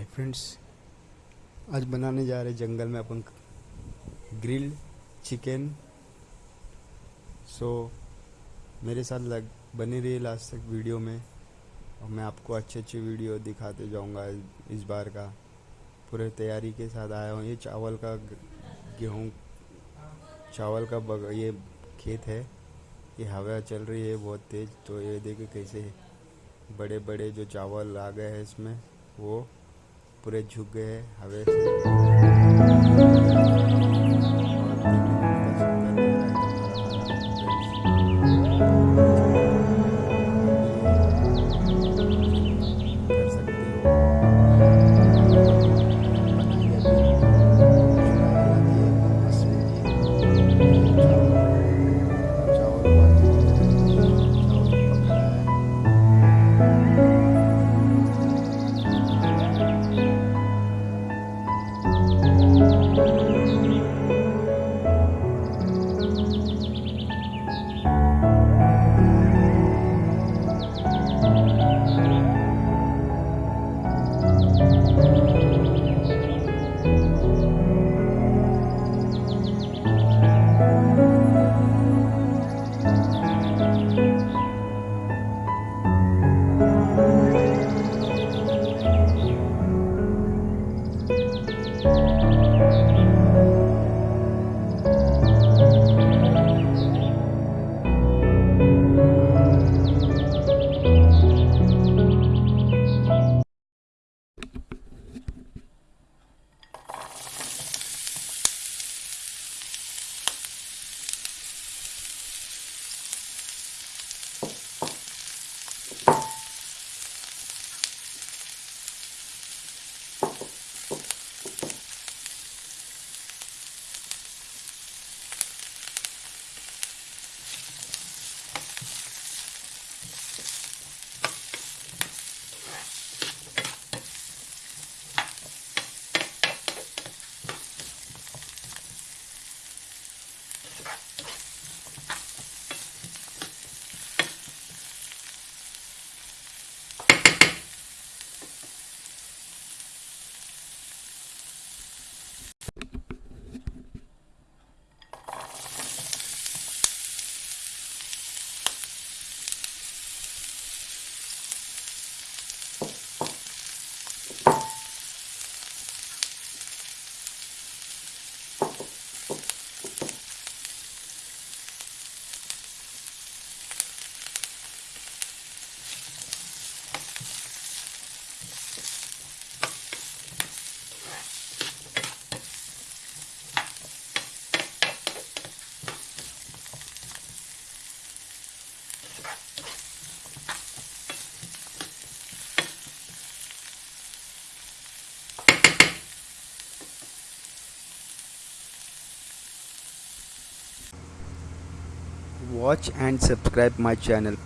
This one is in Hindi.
हाय फ्रेंड्स आज बनाने जा रहे जंगल में अपन ग्रिल, चिकन। सो मेरे साथ लग, बने रही लास्ट तक वीडियो में। और मैं आपको अच्छे अच्छे वीडियो दिखाते जाऊँगा इस बार का। पूरे तैयारी के साथ आया हूँ। ये चावल का गेहूँ, चावल का बग, ये खेत है। ये हवा चल रही है बहुत तेज़। तो ये देखिए कैसे बड़े बड़े जो चावल आ गए हैं इसमें, वो पूरे झुक गए हैं हवे Watch and subscribe my channel